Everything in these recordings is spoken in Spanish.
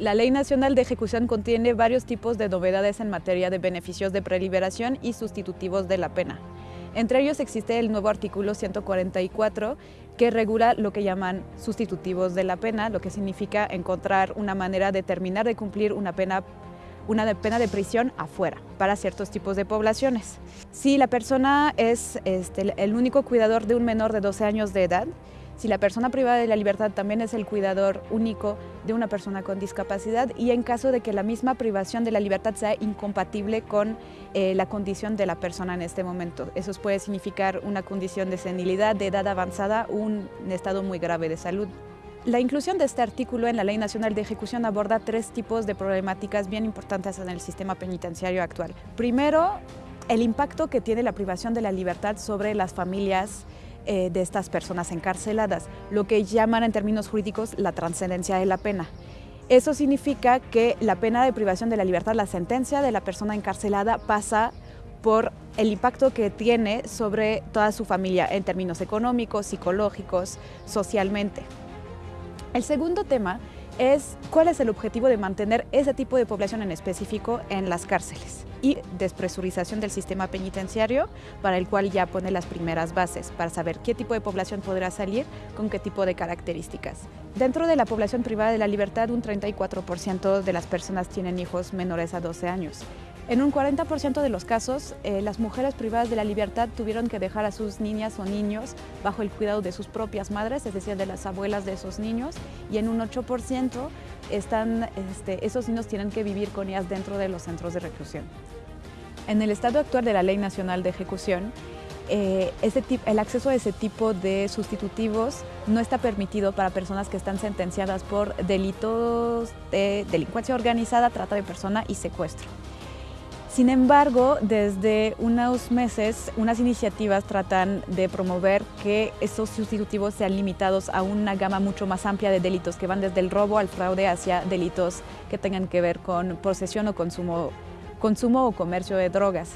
La Ley Nacional de Ejecución contiene varios tipos de novedades en materia de beneficios de preliberación y sustitutivos de la pena. Entre ellos existe el nuevo artículo 144 que regula lo que llaman sustitutivos de la pena, lo que significa encontrar una manera de terminar de cumplir una pena una pena de prisión afuera para ciertos tipos de poblaciones. Si la persona es este, el único cuidador de un menor de 12 años de edad, si la persona privada de la libertad también es el cuidador único de una persona con discapacidad y en caso de que la misma privación de la libertad sea incompatible con eh, la condición de la persona en este momento. Eso puede significar una condición de senilidad, de edad avanzada un estado muy grave de salud. La inclusión de este artículo en la Ley Nacional de Ejecución aborda tres tipos de problemáticas bien importantes en el sistema penitenciario actual. Primero, el impacto que tiene la privación de la libertad sobre las familias eh, de estas personas encarceladas, lo que llaman en términos jurídicos la trascendencia de la pena. Eso significa que la pena de privación de la libertad, la sentencia de la persona encarcelada pasa por el impacto que tiene sobre toda su familia en términos económicos, psicológicos, socialmente. El segundo tema es cuál es el objetivo de mantener ese tipo de población en específico en las cárceles y despresurización del sistema penitenciario para el cual ya pone las primeras bases para saber qué tipo de población podrá salir con qué tipo de características. Dentro de la población privada de la libertad, un 34% de las personas tienen hijos menores a 12 años. En un 40% de los casos, eh, las mujeres privadas de la libertad tuvieron que dejar a sus niñas o niños bajo el cuidado de sus propias madres, es decir, de las abuelas de esos niños, y en un 8% están, este, esos niños tienen que vivir con ellas dentro de los centros de reclusión. En el estado actual de la Ley Nacional de Ejecución, eh, el acceso a ese tipo de sustitutivos no está permitido para personas que están sentenciadas por delitos de delincuencia organizada, trata de persona y secuestro. Sin embargo, desde unos meses, unas iniciativas tratan de promover que esos sustitutivos sean limitados a una gama mucho más amplia de delitos que van desde el robo al fraude hacia delitos que tengan que ver con posesión o consumo, consumo o comercio de drogas.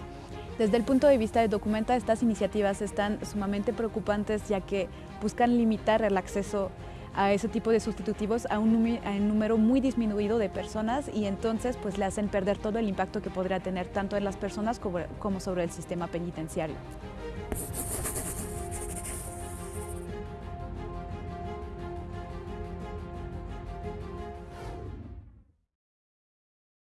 Desde el punto de vista de Documenta, estas iniciativas están sumamente preocupantes ya que buscan limitar el acceso a ese tipo de sustitutivos a un, número muy disminuido de personas y entonces pues le hacen perder todo el impacto que podría tener tanto en las personas como sobre el sistema penitenciario.